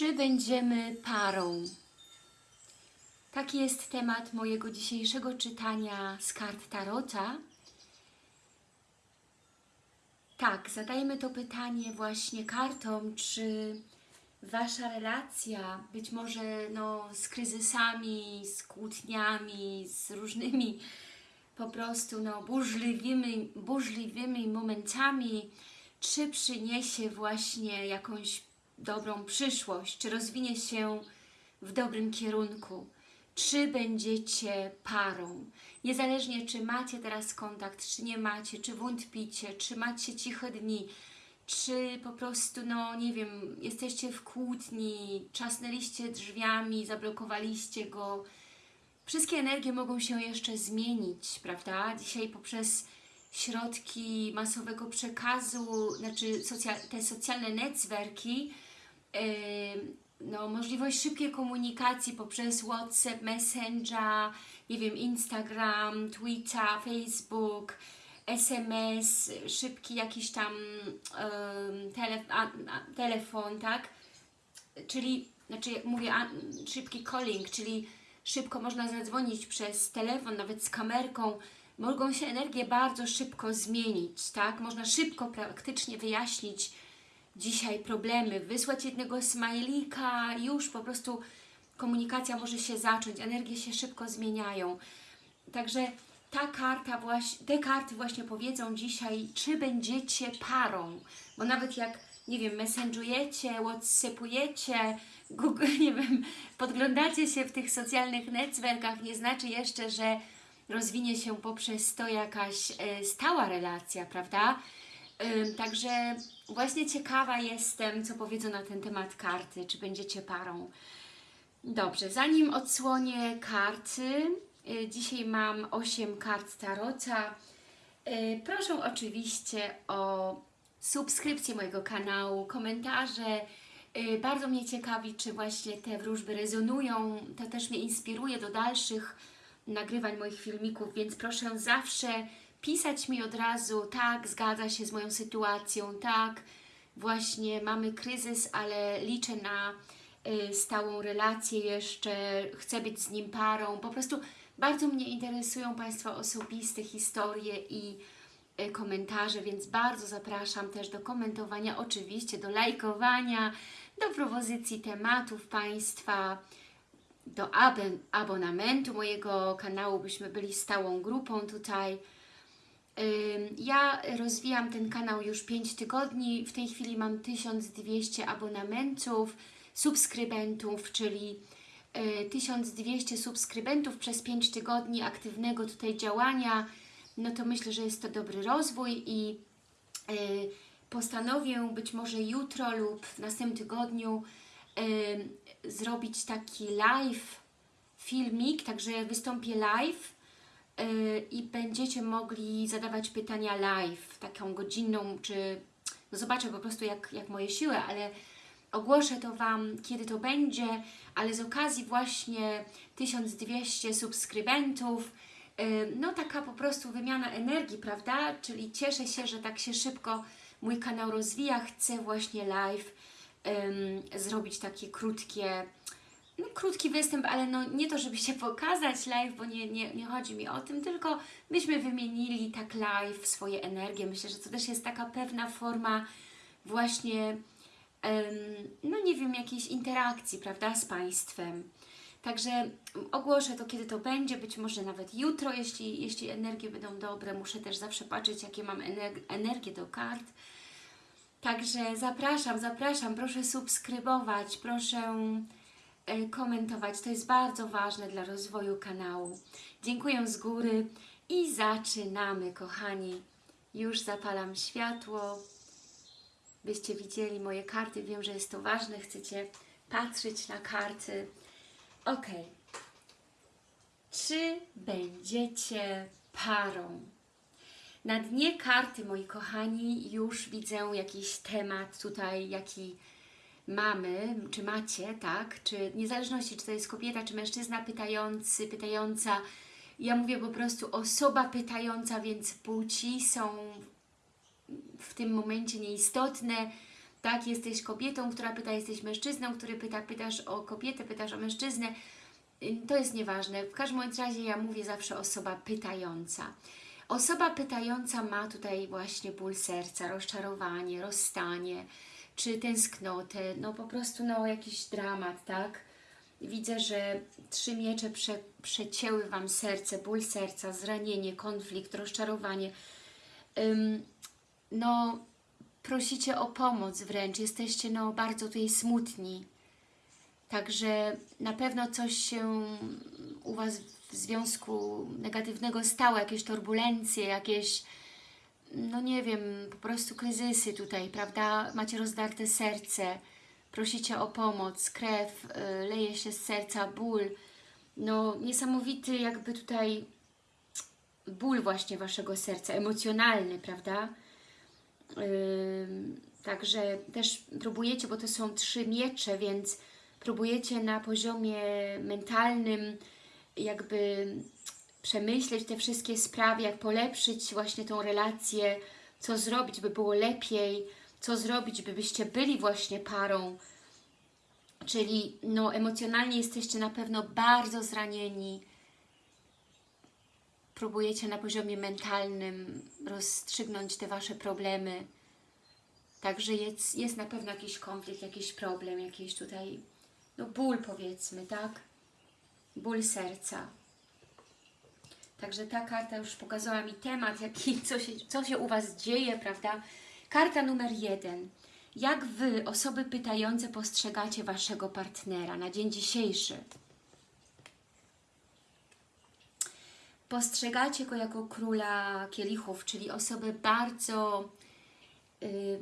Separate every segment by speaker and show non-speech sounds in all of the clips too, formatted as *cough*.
Speaker 1: Czy będziemy parą? Taki jest temat mojego dzisiejszego czytania z kart Tarota. Tak, zadajmy to pytanie właśnie kartom, czy Wasza relacja, być może no, z kryzysami, z kłótniami, z różnymi po prostu no, burzliwymi, burzliwymi momentami, czy przyniesie właśnie jakąś dobrą przyszłość, czy rozwinie się w dobrym kierunku, czy będziecie parą. Niezależnie czy macie teraz kontakt, czy nie macie, czy wątpicie, czy macie ciche dni, czy po prostu, no nie wiem, jesteście w kłótni, trzasnęliście drzwiami, zablokowaliście go. Wszystkie energie mogą się jeszcze zmienić, prawda? Dzisiaj poprzez środki masowego przekazu, znaczy socja te socjalne netwerki, yy, no, możliwość szybkiej komunikacji poprzez WhatsApp, Messenger, nie wiem, Instagram, Twitter, Facebook, SMS, szybki jakiś tam yy, tele, a, a, telefon, tak? Czyli, znaczy mówię, a, szybki calling, czyli szybko można zadzwonić przez telefon, nawet z kamerką, mogą się energie bardzo szybko zmienić, tak? Można szybko praktycznie wyjaśnić dzisiaj problemy, wysłać jednego smajlika, już po prostu komunikacja może się zacząć, energie się szybko zmieniają. Także ta karta właśnie, te karty właśnie powiedzą dzisiaj, czy będziecie parą, bo nawet jak, nie wiem, messengerujecie, whatsappujecie, Google, *laughs* nie wiem, podglądacie się w tych socjalnych networkach, nie znaczy jeszcze, że rozwinie się poprzez to jakaś e, stała relacja, prawda? E, także właśnie ciekawa jestem, co powiedzą na ten temat karty, czy będziecie parą. Dobrze, zanim odsłonię karty, e, dzisiaj mam 8 kart Tarota. E, proszę oczywiście o subskrypcję mojego kanału, komentarze. E, Bardzo mnie ciekawi, czy właśnie te wróżby rezonują. To też mnie inspiruje do dalszych nagrywań moich filmików, więc proszę zawsze pisać mi od razu, tak, zgadza się z moją sytuacją, tak, właśnie mamy kryzys, ale liczę na y, stałą relację jeszcze, chcę być z nim parą, po prostu bardzo mnie interesują Państwa osobiste historie i y, komentarze, więc bardzo zapraszam też do komentowania, oczywiście do lajkowania, do propozycji tematów Państwa, do ab- abonamentu mojego kanału, byśmy byli stałą grupą tutaj. Ja rozwijam ten kanał już 5 tygodni, w tej chwili mam 1200 abonamentów, subskrybentów, czyli y, 1200 subskrybentów przez 5 tygodni aktywnego tutaj działania, no to myślę, że jest to dobry rozwój i y, postanowię być może jutro lub w następnym tygodniu y, zrobić taki live filmik, także wystąpię live. y, i będziecie mogli zadawać pytania live, taką godzinną, czy no zobaczę po prostu jak, jak moje siły, ale ogłoszę to Wam, kiedy to będzie, ale z okazji właśnie 1200 subskrybentów, y, no taka po prostu wymiana energii, prawda? Czyli cieszę się, że tak się szybko mój kanał rozwija, chcę właśnie live ym, zrobić takie krótkie, no, krótki występ, ale no nie to, żeby się pokazać live, bo nie, nie, nie chodzi mi o tym, tylko byśmy wymienili tak live swoje energie. Myślę, że to też jest taka pewna forma właśnie, no nie wiem, jakiejś interakcji, prawda, z Państwem. Także ogłoszę to, kiedy to będzie, być może nawet jutro, jeśli, jeśli energie będą dobre. Muszę też zawsze patrzeć, jakie mam ener- energię do kart. Także zapraszam, zapraszam, proszę subskrybować, proszę komentować. To jest bardzo ważne dla rozwoju kanału. Dziękuję z góry i zaczynamy, kochani. Już zapalam światło, byście widzieli moje karty. Wiem, że jest to ważne, chcecie patrzeć na karty. Ok. Czy będziecie parą? Na dnie karty, moi kochani, już widzę jakiś temat tutaj, jaki mamy, czy macie, tak? Czy niezależności, czy to jest kobieta, czy mężczyzna pytający, pytająca. Ja mówię po prostu osoba pytająca, więc płci są w tym momencie nieistotne. Tak, jesteś kobietą, która pyta, jesteś mężczyzną, który pyta, pytasz o kobietę, pytasz o mężczyznę. To jest nieważne. W każdym razie ja mówię zawsze osoba pytająca. Osoba pytająca ma tutaj właśnie ból serca, rozczarowanie, rozstanie, czy tęsknotę, no po prostu no jakiś dramat, tak? Widzę, że trzy miecze prze, przecięły Wam serce, ból serca, zranienie, konflikt, rozczarowanie. Ym, no, prosicie o pomoc wręcz, jesteście no bardzo tutaj smutni. Także na pewno coś się u Was w związku negatywnego stało, jakieś turbulencje, jakieś, no nie wiem, po prostu kryzysy tutaj, prawda? Macie rozdarte serce, prosicie o pomoc, krew, y, leje się z serca, ból. No niesamowity jakby tutaj ból właśnie Waszego serca, emocjonalny, prawda? Ym, Także też próbujecie, bo to są trzy miecze, więc próbujecie na poziomie mentalnym jakby przemyśleć te wszystkie sprawy, jak polepszyć właśnie tą relację, co zrobić, by było lepiej, co zrobić, by byście byli właśnie parą. Czyli no, emocjonalnie jesteście na pewno bardzo zranieni. Próbujecie na poziomie mentalnym rozstrzygnąć te Wasze problemy. Także jest, jest na pewno jakiś konflikt, jakiś problem, jakiś tutaj, no ból powiedzmy, tak? Ból serca. Także ta karta już pokazała mi temat, jaki, co, się, co się u Was dzieje, prawda? Karta numer jeden. Jak Wy, osoby pytające, postrzegacie Waszego partnera na dzień dzisiejszy? Postrzegacie go jako króla kielichów, czyli osobę bardzo y,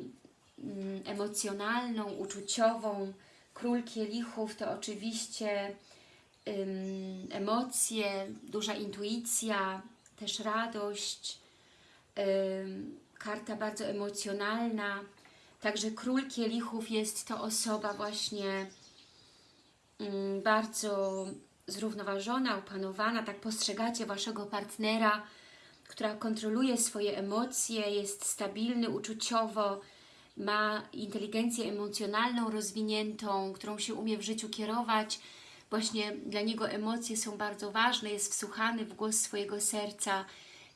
Speaker 1: emocjonalną, uczuciową. Król kielichów to oczywiście emocje, duża intuicja, też radość, karta bardzo emocjonalna. Także król kielichów jest to osoba właśnie bardzo zrównoważona, opanowana, tak postrzegacie Waszego partnera, która kontroluje swoje emocje, jest stabilny uczuciowo, ma inteligencję emocjonalną rozwiniętą, którą się umie w życiu kierować. Właśnie dla niego emocje są bardzo ważne, jest wsłuchany w głos swojego serca.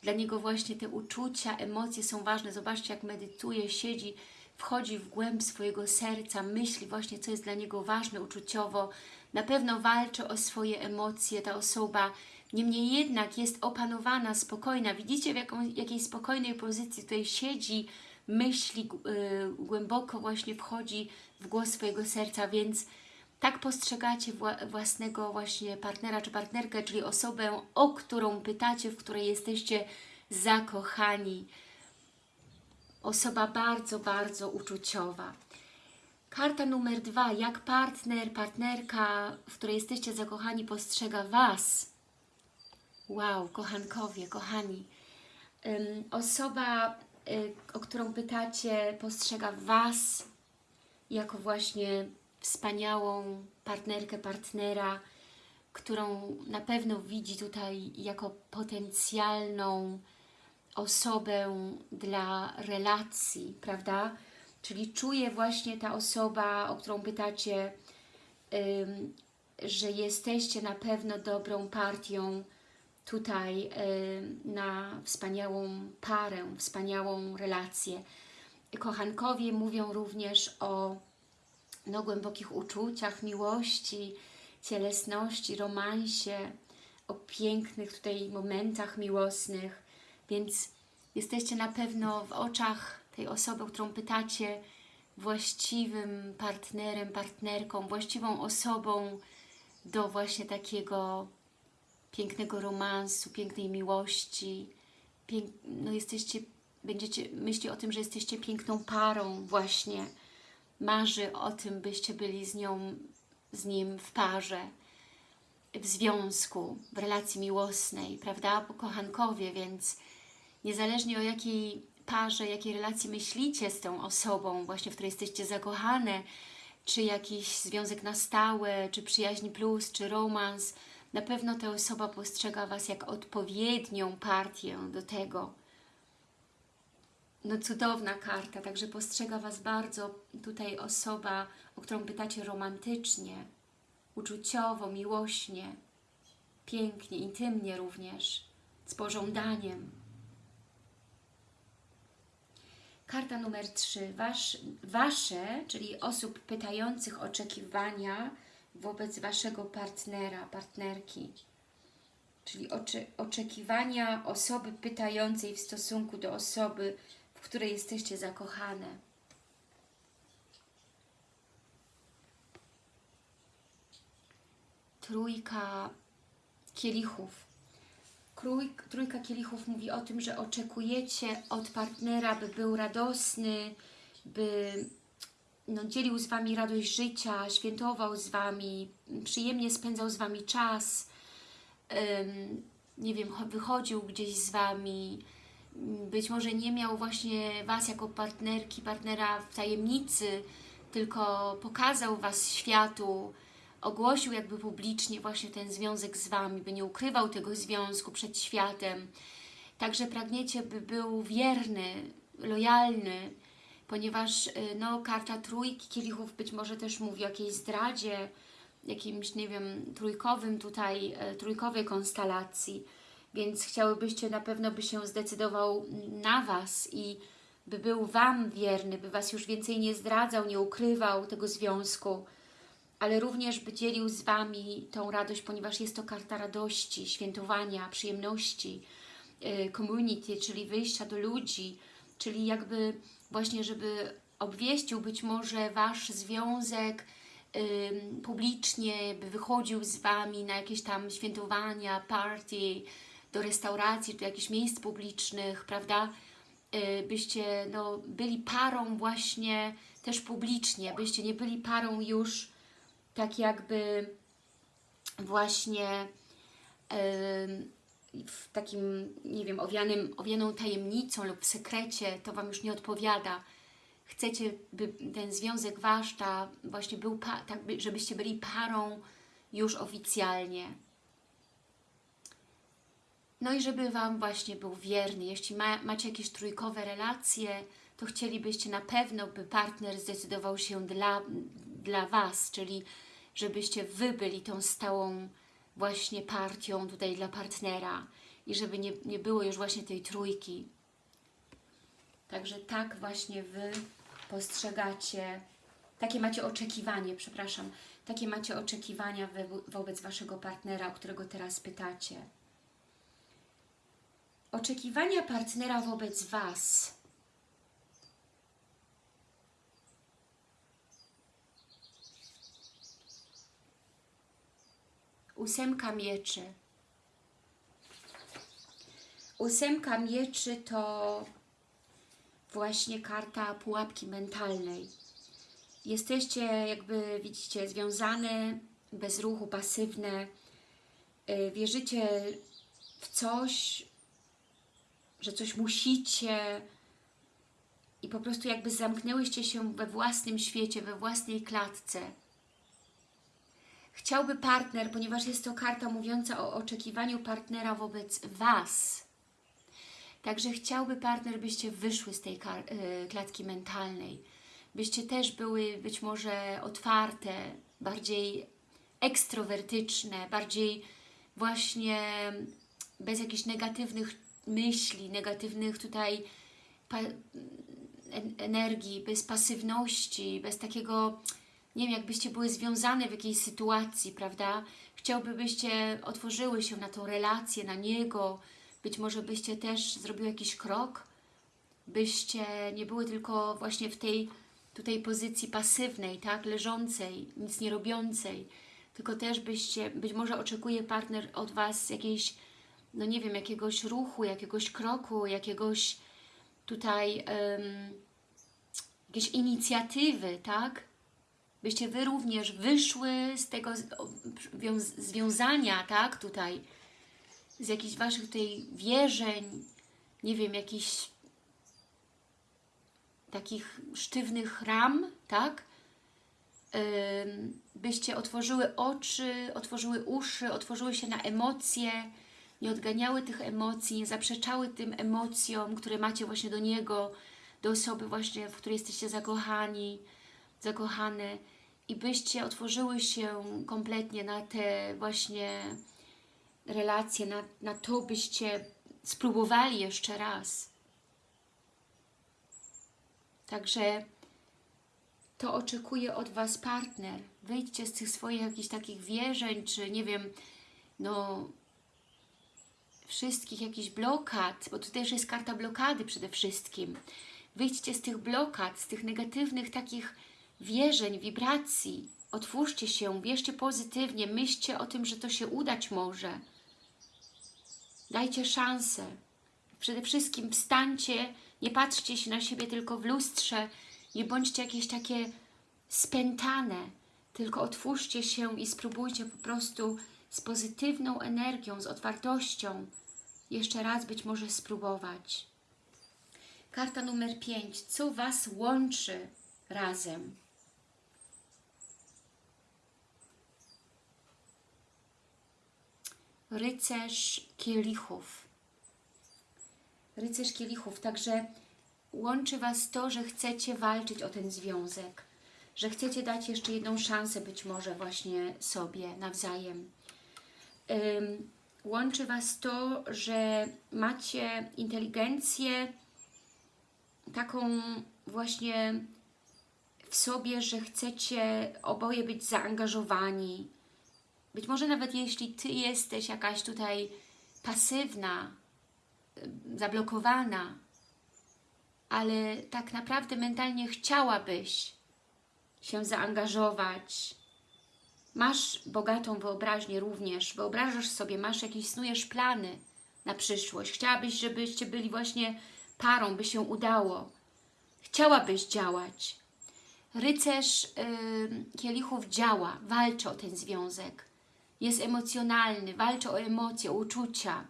Speaker 1: Dla niego właśnie te uczucia, emocje są ważne. Zobaczcie, jak medytuje, siedzi, wchodzi w głęb swojego serca, myśli właśnie, co jest dla niego ważne uczuciowo. Na pewno walczy o swoje emocje ta osoba, niemniej jednak jest opanowana, spokojna. Widzicie, w jaką, jakiej spokojnej pozycji tutaj siedzi, myśli, yy, głęboko właśnie wchodzi w głos swojego serca, więc tak postrzegacie wła własnego właśnie partnera czy partnerkę, czyli osobę, o którą pytacie, w której jesteście zakochani. Osoba bardzo, bardzo uczuciowa. Karta numer dwa. Jak partner, partnerka, w której jesteście zakochani, postrzega Was? Wow, kochankowie, kochani. Ym, osoba, y, o którą pytacie, postrzega Was jako właśnie wspaniałą partnerkę, partnera, którą na pewno widzi tutaj jako potencjalną osobę dla relacji, prawda? Czyli czuje właśnie ta osoba, o którą pytacie, że jesteście na pewno dobrą partią tutaj na wspaniałą parę, wspaniałą relację. Kochankowie mówią również o no, głębokich uczuciach, miłości, cielesności, romansie, o pięknych tutaj momentach miłosnych, więc jesteście na pewno w oczach tej osoby, o którą pytacie, właściwym partnerem, partnerką, właściwą osobą do właśnie takiego pięknego romansu, pięknej miłości. Pięk no jesteście, będziecie myśli o tym, że jesteście piękną parą właśnie. Marzy o tym, byście byli z nią, z nim w parze, w związku, w relacji miłosnej, prawda? Po kochankowie, więc niezależnie o jakiej parze, jakiej relacji myślicie z tą osobą, właśnie w której jesteście zakochane, czy jakiś związek na stałe, czy przyjaźń plus, czy romans, na pewno ta osoba postrzega Was jak odpowiednią partię do tego. No cudowna karta, także postrzega Was bardzo tutaj osoba, o którą pytacie romantycznie, uczuciowo, miłośnie, pięknie, intymnie również, z pożądaniem. Karta numer 3. Wasz, wasze, czyli osób pytających oczekiwania wobec Waszego partnera, partnerki. Czyli oczy, oczekiwania osoby pytającej w stosunku do osoby, w której jesteście zakochane. Trójka kielichów. Trójka kielichów mówi o tym, że oczekujecie od partnera, by był radosny, by no, dzielił z Wami radość życia, świętował z Wami, przyjemnie spędzał z Wami czas, ym, nie wiem, wychodził gdzieś z Wami, być może nie miał właśnie Was jako partnerki, partnera w tajemnicy, tylko pokazał Was światu, ogłosił jakby publicznie właśnie ten związek z Wami, by nie ukrywał tego związku przed światem. Także pragniecie, by był wierny, lojalny, ponieważ y, no, karta trójki kielichów być może też mówi o jakiejś zdradzie, jakimś, nie wiem, trójkowym tutaj, e, trójkowej konstelacji, więc chciałybyście na pewno, by się zdecydował na Was i by był Wam wierny, by Was już więcej nie zdradzał, nie ukrywał tego związku, ale również by dzielił z Wami tą radość, ponieważ jest to karta radości, świętowania, przyjemności, y, community, czyli wyjścia do ludzi, czyli jakby właśnie, żeby obwieścił być może Wasz związek publicznie, by wychodził z Wami na jakieś tam świętowania, party, do restauracji, do jakichś miejsc publicznych, prawda? Y, byście no, byli parą właśnie też publicznie, byście nie byli parą już tak jakby właśnie w takim, nie wiem, owianym, owianą tajemnicą lub w sekrecie, to Wam już nie odpowiada. Chcecie, by ten związek Wasz ta właśnie był, tak, żebyście byli parą już oficjalnie. No i żeby Wam właśnie był wierny. Jeśli ma, macie jakieś trójkowe relacje, to chcielibyście na pewno, by partner zdecydował się dla, dla Was, czyli żebyście Wy byli tą stałą właśnie partią tutaj dla partnera i żeby nie, nie było już właśnie tej trójki. Także tak właśnie Wy postrzegacie, takie macie oczekiwanie, przepraszam, takie macie oczekiwania wobec Waszego partnera, o którego teraz pytacie. Oczekiwania partnera wobec Was ósemka mieczy. Ósemka mieczy to właśnie karta pułapki mentalnej. Jesteście jakby, widzicie, związane, bez ruchu, pasywne. Y, wierzycie w coś, że coś musicie i po prostu jakby zamknęłyście się we własnym świecie, we własnej klatce Chciałby partner, ponieważ jest to karta mówiąca o oczekiwaniu partnera wobec Was. Także chciałby partner, byście wyszły z tej y, klatki mentalnej. Byście też były być może otwarte, bardziej ekstrowertyczne, bardziej właśnie bez jakichś negatywnych myśli, negatywnych tutaj energii, bez pasywności, bez takiego nie wiem, jakbyście były związane w jakiejś sytuacji, prawda? Chciałby, byście otworzyły się na tą relację, na niego, być może byście też zrobiły jakiś krok, byście nie były tylko właśnie w tej tutaj pozycji pasywnej, tak, leżącej, nic nie robiącej, tylko też byście, być może oczekuje partner od Was jakiejś, no nie wiem, jakiegoś ruchu, jakiegoś kroku, jakiegoś tutaj um, jakiejś inicjatywy, tak, byście Wy również wyszły z tego związania, tak, tutaj, z jakichś Waszych tutaj wierzeń, nie wiem, jakichś takich sztywnych ram, tak, byście otworzyły oczy, otworzyły uszy, otworzyły się na emocje, nie odganiały tych emocji, nie zaprzeczały tym emocjom, które macie właśnie do Niego, do osoby właśnie, w której jesteście zakochani, zakochane i byście otworzyły się kompletnie na te właśnie relacje, na, na to byście spróbowali jeszcze raz. Także to oczekuje od Was partner. Wyjdźcie z tych swoich jakichś takich wierzeń, czy nie wiem, no wszystkich jakichś blokad, bo tutaj też jest karta blokady przede wszystkim. Wyjdźcie z tych blokad, z tych negatywnych takich wierzeń, wibracji. Otwórzcie się, wierzcie pozytywnie, myślcie o tym, że to się udać może. Dajcie szansę. Przede wszystkim wstańcie, nie patrzcie się na siebie tylko w lustrze, nie bądźcie jakieś takie spętane, tylko otwórzcie się i spróbujcie po prostu z pozytywną energią, z otwartością jeszcze raz być może spróbować. Karta numer 5. Co Was łączy razem? Rycerz kielichów. Rycerz kielichów, także łączy Was to, że chcecie walczyć o ten związek, że chcecie dać jeszcze jedną szansę być może właśnie sobie nawzajem. Łączy Was to, że macie inteligencję taką właśnie w sobie, że chcecie oboje być zaangażowani. Być może nawet jeśli Ty jesteś jakaś tutaj pasywna, zablokowana, ale tak naprawdę mentalnie chciałabyś się zaangażować. Masz bogatą wyobraźnię również, wyobrażasz sobie, masz jakieś, snujesz plany na przyszłość. Chciałabyś, żebyście byli właśnie parą, by się udało. Chciałabyś działać. Rycerz yy, kielichów działa, walczy o ten związek. Jest emocjonalny, walczy o emocje, o uczucia.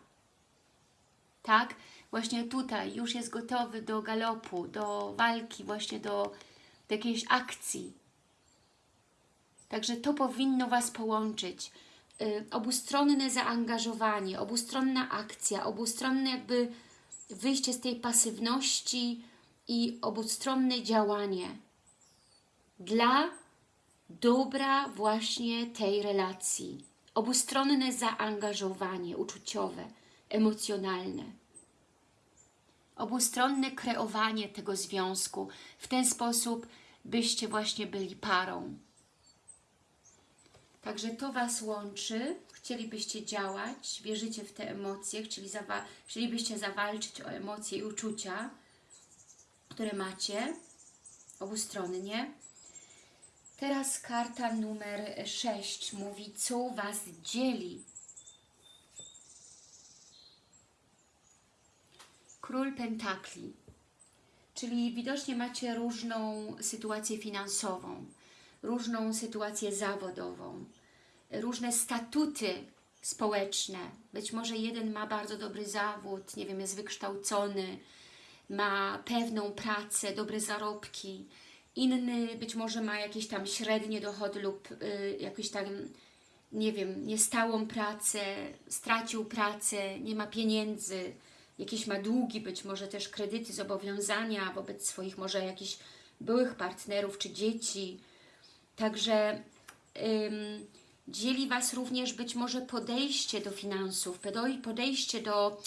Speaker 1: Tak? Właśnie tutaj już jest gotowy do galopu, do walki, właśnie do, do jakiejś akcji. Także to powinno Was połączyć. Yy, obustronne zaangażowanie, obustronna akcja, obustronne jakby wyjście z tej pasywności i obustronne działanie dla dobra właśnie tej relacji. Obustronne zaangażowanie uczuciowe, emocjonalne. Obustronne kreowanie tego związku w ten sposób, byście właśnie byli parą. Także to Was łączy, chcielibyście działać, wierzycie w te emocje, chcieli zawa chcielibyście zawalczyć o emocje i uczucia, które macie obustronnie. Teraz karta numer 6 mówi, co Was dzieli. Król Pentakli, czyli widocznie macie różną sytuację finansową, różną sytuację zawodową, różne statuty społeczne. Być może jeden ma bardzo dobry zawód, nie wiem, jest wykształcony, ma pewną pracę, dobre zarobki, inny być może ma jakieś tam średnie dochody lub y, tam, nie wiem, niestałą pracę, stracił pracę, nie ma pieniędzy, jakieś ma długi, być może też kredyty, zobowiązania wobec swoich może jakichś byłych partnerów czy dzieci. Także ym, dzieli Was również być może podejście do finansów, podejście do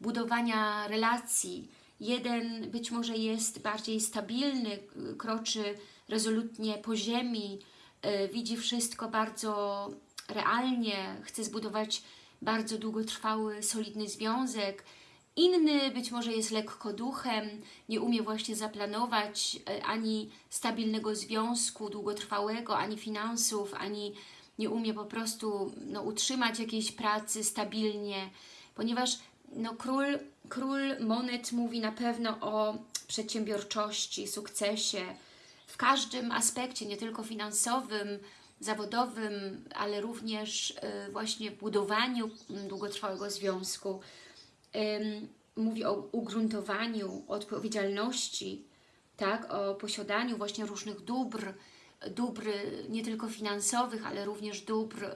Speaker 1: budowania relacji, Jeden być może jest bardziej stabilny, kroczy rezolutnie po ziemi, e, widzi wszystko bardzo realnie, chce zbudować bardzo długotrwały, solidny związek. Inny być może jest lekko duchem, nie umie właśnie zaplanować e, ani stabilnego związku długotrwałego, ani finansów, ani nie umie po prostu no, utrzymać jakiejś pracy stabilnie, ponieważ no, król, król monet mówi na pewno o przedsiębiorczości, sukcesie w każdym aspekcie, nie tylko finansowym, zawodowym, ale również y, właśnie budowaniu długotrwałego związku. Mówi o ugruntowaniu, o odpowiedzialności, tak, o posiadaniu właśnie różnych dóbr, dóbr nie tylko finansowych, ale również dóbr y,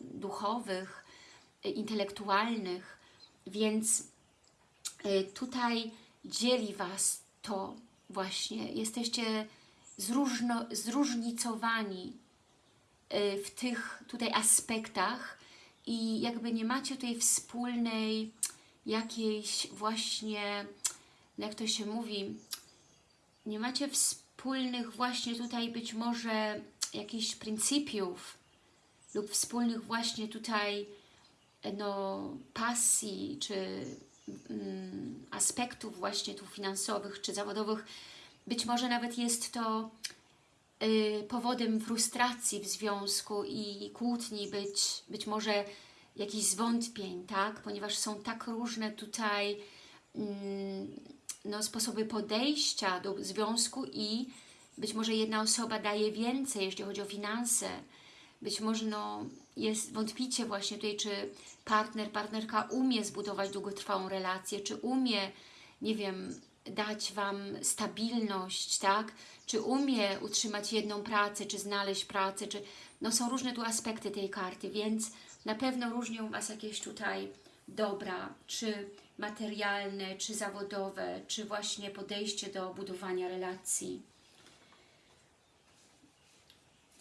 Speaker 1: duchowych, e, intelektualnych, więc e, tutaj dzieli Was to właśnie. Jesteście zróżno, zróżnicowani e, w tych tutaj aspektach i jakby nie macie tutaj wspólnej jakiejś właśnie, jak to się mówi, nie macie wspólnych właśnie tutaj być może jakichś pryncypiów lub wspólnych właśnie tutaj no, pasji czy mm, aspektów właśnie tu finansowych czy zawodowych. Być może nawet jest to y, powodem frustracji w związku i kłótni, być, być może jakichś zwątpień, tak? Ponieważ są tak różne tutaj mm, no, sposoby podejścia do związku i być może jedna osoba daje więcej, jeśli chodzi o finanse. Być może no, jest wątpicie właśnie tutaj, czy partner, partnerka umie zbudować długotrwałą relację, czy umie, nie wiem, dać Wam stabilność, tak? Czy umie utrzymać jedną pracę, czy znaleźć pracę, czy... No są różne tu aspekty tej karty, więc na pewno różnią Was jakieś tutaj dobra, czy materialne, czy zawodowe, czy właśnie podejście do budowania relacji.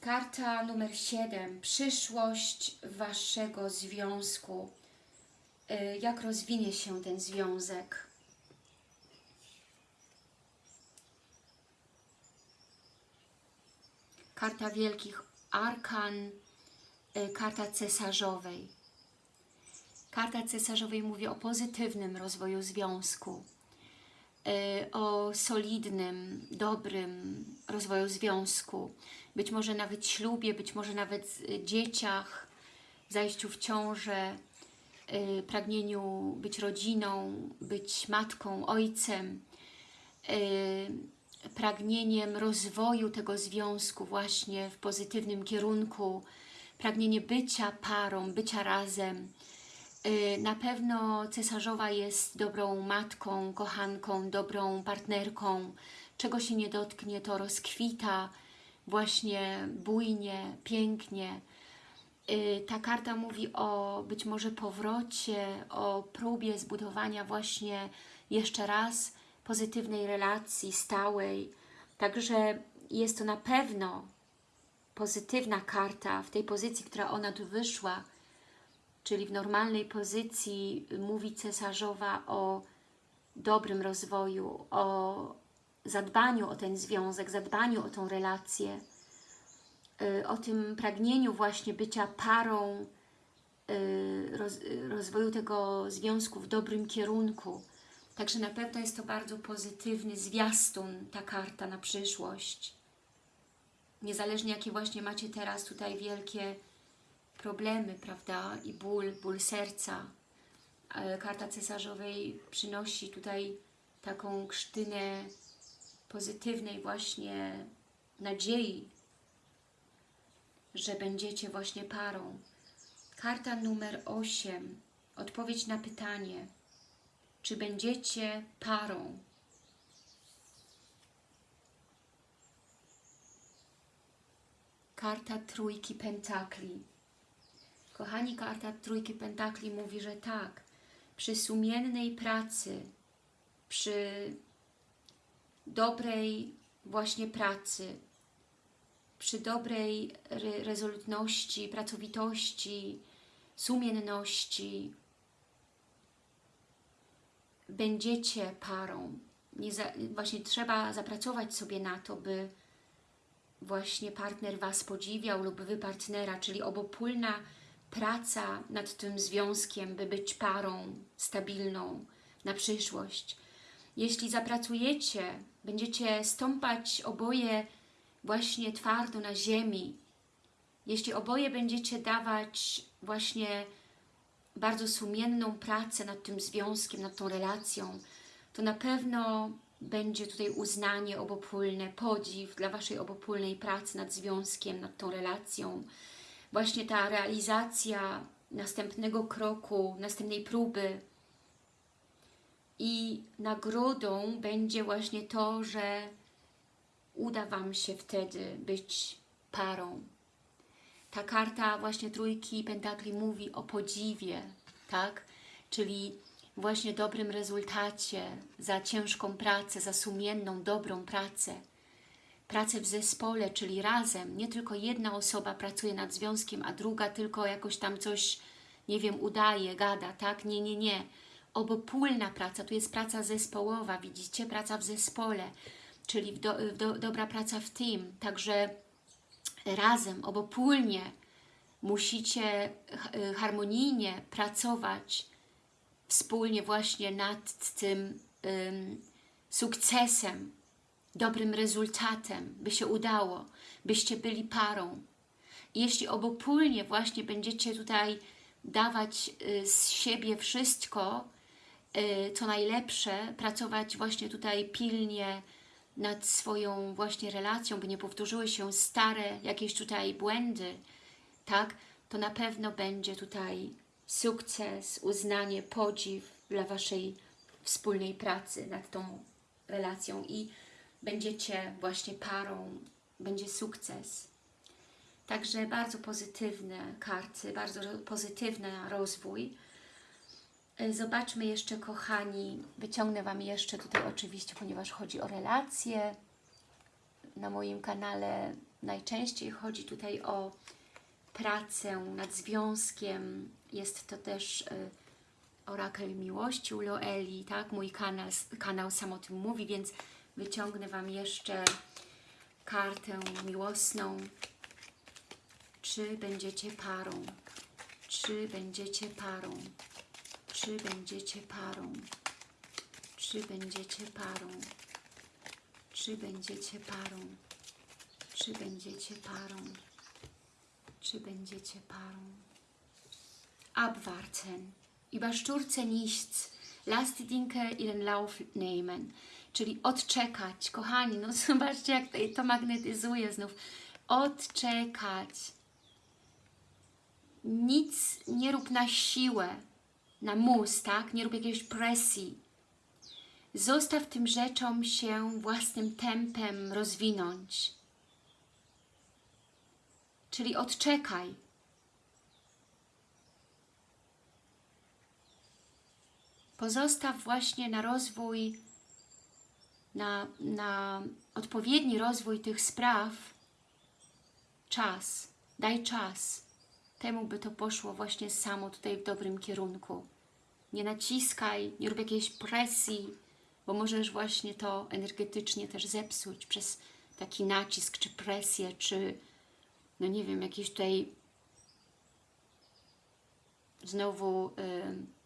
Speaker 1: Karta numer 7. Przyszłość Waszego związku. Y, Jak rozwinie się ten związek? Karta Wielkich Arkan, karta cesarzowej. Karta cesarzowej mówi o pozytywnym rozwoju związku, y, o solidnym, dobrym rozwoju związku, być może nawet ślubie, być może nawet y, dzieciach, zajściu w ciążę, pragnieniu być rodziną, być matką, ojcem, pragnieniem rozwoju tego związku właśnie w pozytywnym kierunku, pragnienie bycia parą, bycia razem. Na pewno cesarzowa jest dobrą matką, kochanką, dobrą partnerką. Czego się nie dotknie, to rozkwita właśnie bujnie, pięknie. Ta karta mówi o być może powrocie, o próbie zbudowania właśnie jeszcze raz pozytywnej relacji, stałej. Także jest to na pewno pozytywna karta w tej pozycji, która ona tu wyszła, czyli w normalnej pozycji mówi cesarzowa o dobrym rozwoju, o zadbaniu o ten związek, zadbaniu o tą relację, o tym pragnieniu właśnie bycia parą, rozwoju tego związku w dobrym kierunku. Także na pewno jest to bardzo pozytywny zwiastun, ta karta na przyszłość. Niezależnie jakie właśnie macie teraz tutaj wielkie problemy, prawda, i ból, ból serca. Karta cesarzowej przynosi tutaj taką krztynę pozytywnej właśnie nadziei, że będziecie właśnie parą. Karta numer 8. Odpowiedź na pytanie, czy będziecie parą. Karta Trójki Pentakli. Kochani, karta Trójki Pentakli mówi, że tak, przy sumiennej pracy, przy dobrej właśnie pracy, przy dobrej re rezolutności, pracowitości, sumienności będziecie parą. Właśnie trzeba zapracować sobie na to, by właśnie partner Was podziwiał lub Wy partnera, czyli obopólna praca nad tym związkiem, by być parą stabilną na przyszłość. Jeśli zapracujecie, będziecie stąpać oboje właśnie twardo na ziemi, jeśli oboje będziecie dawać właśnie bardzo sumienną pracę nad tym związkiem, nad tą relacją, to na pewno będzie tutaj uznanie obopólne, podziw dla Waszej obopólnej pracy nad związkiem, nad tą relacją. Właśnie ta realizacja następnego kroku, następnej próby, i nagrodą będzie właśnie to, że uda Wam się wtedy być parą. Ta karta właśnie trójki pentakli mówi o podziwie, tak? Czyli właśnie dobrym rezultacie za ciężką pracę, za sumienną, dobrą pracę. Pracę w zespole, czyli razem. Nie tylko jedna osoba pracuje nad związkiem, a druga tylko jakoś tam coś, nie wiem, udaje, gada, tak? Nie, nie, nie. Obopólna praca, tu jest praca zespołowa, widzicie? Praca w zespole, czyli do, do, dobra praca w team. Także razem, obopólnie musicie ha- harmonijnie pracować wspólnie właśnie nad tym ym, sukcesem, dobrym rezultatem, by się udało, byście byli parą. Jeśli obopólnie właśnie będziecie tutaj dawać y, z siebie wszystko, y, co najlepsze, pracować właśnie tutaj pilnie nad swoją właśnie relacją, by nie powtórzyły się stare jakieś tutaj błędy, tak, to na pewno będzie tutaj sukces, uznanie, podziw dla Waszej wspólnej pracy nad tą relacją i będziecie właśnie parą, będzie sukces. Także bardzo pozytywne karty, bardzo pozytywny rozwój. Zobaczmy jeszcze, kochani, wyciągnę Wam jeszcze tutaj oczywiście, ponieważ chodzi o relacje. Na moim kanale najczęściej chodzi tutaj o pracę nad związkiem. Jest to też y, orakel miłości u Loeli, tak? Mój kanał, kanał sam o tym mówi, więc wyciągnę Wam jeszcze kartę miłosną. Czy będziecie parą? Czy będziecie parą? Czy będziecie parą? Czy będziecie parą? Czy będziecie parą? Czy będziecie parą? Czy będziecie parą? Abwarten. Überstürze nichts. Lass die Dinge ihren Lauf nehmen. Czyli odczekać. Kochani, no *laughs* zobaczcie jak to magnetyzuje znów. Odczekać. Nic nie rób na siłę, na mus, tak? Nie rób jakiejś presji. Zostaw tym rzeczom się własnym tempem rozwinąć. Czyli odczekaj. Pozostaw właśnie na rozwój, na, na odpowiedni rozwój tych spraw czas. Daj czas. Temu by to poszło właśnie samo tutaj w dobrym kierunku. Nie naciskaj, nie rób jakiejś presji, bo możesz właśnie to energetycznie też zepsuć przez taki nacisk, czy presję, czy no nie wiem, jakieś tutaj znowu y,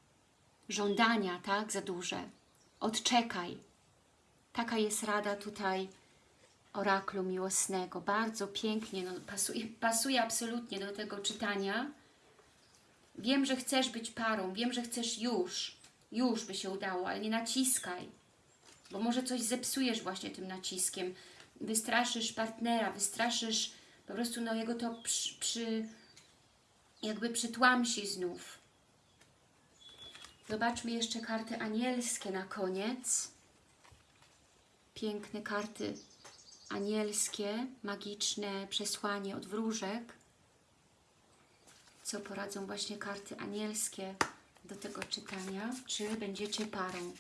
Speaker 1: żądania, tak, za duże. Odczekaj. Taka jest rada tutaj oraklu miłosnego. Bardzo pięknie, no, pasuje, pasuje absolutnie do tego czytania. Wiem, że chcesz być parą, wiem, że chcesz już, już by się udało, ale nie naciskaj, bo może coś zepsujesz właśnie tym naciskiem. Wystraszysz partnera, wystraszysz po prostu no, jego to przy, przy, jakby przytłamsi znów. Zobaczmy jeszcze karty anielskie na koniec. Piękne karty anielskie, magiczne przesłanie od wróżek. Co poradzą właśnie karty anielskie do tego czytania? Czy będziecie parą?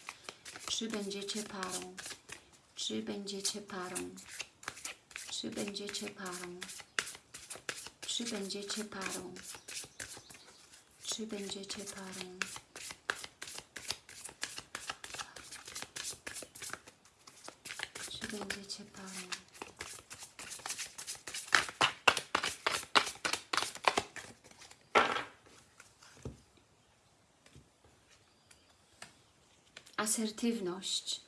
Speaker 1: Czy będziecie parą? Czy będziecie parą? Czy będziecie parą? Czy będziecie parą? Czy będziecie parą? Będziecie parą? Asertywność.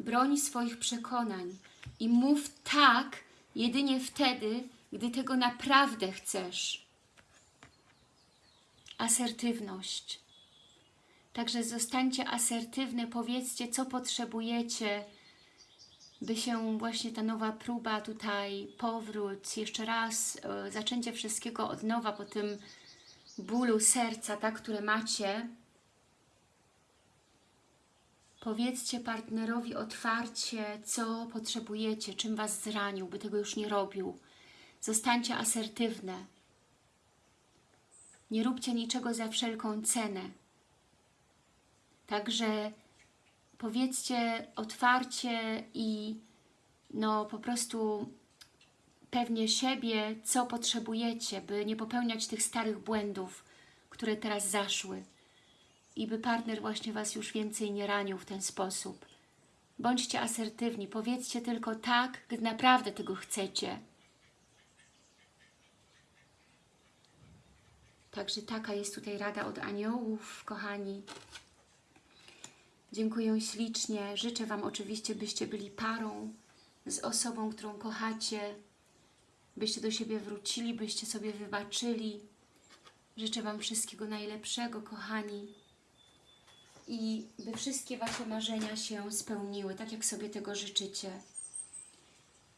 Speaker 1: Broń swoich przekonań i mów tak jedynie wtedy, gdy tego naprawdę chcesz. Asertywność. Także zostańcie asertywne, powiedzcie, co potrzebujecie, by się właśnie ta nowa próba tutaj, powrót, jeszcze raz, e, zaczęcie wszystkiego od nowa po tym bólu serca, tak, które macie. Powiedzcie partnerowi otwarcie, co potrzebujecie, czym Was zranił, by tego już nie robił. Zostańcie asertywne. Nie róbcie niczego za wszelką cenę. Także powiedzcie otwarcie i no po prostu pewnie siebie, co potrzebujecie, by nie popełniać tych starych błędów, które teraz zaszły i by partner właśnie Was już więcej nie ranił w ten sposób. Bądźcie asertywni, powiedzcie tylko tak, gdy naprawdę tego chcecie. Także taka jest tutaj rada od aniołów, kochani. Dziękuję ślicznie. Życzę Wam oczywiście, byście byli parą z osobą, którą kochacie, byście do siebie wrócili, byście sobie wybaczyli. Życzę Wam wszystkiego najlepszego, kochani. I by wszystkie Wasze marzenia się spełniły, tak jak sobie tego życzycie.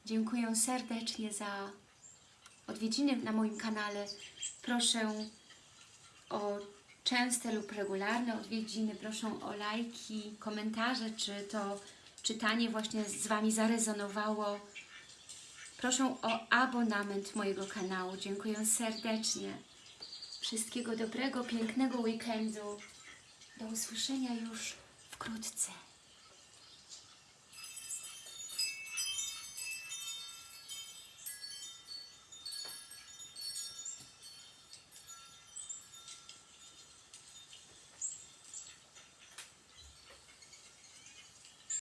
Speaker 1: Dziękuję serdecznie za odwiedziny na moim kanale. Proszę o częste lub regularne odwiedziny, proszę o lajki, komentarze, czy to czytanie właśnie z Wami zarezonowało. Proszę o abonament mojego kanału. Dziękuję serdecznie. Wszystkiego dobrego, pięknego weekendu. Do usłyszenia już wkrótce.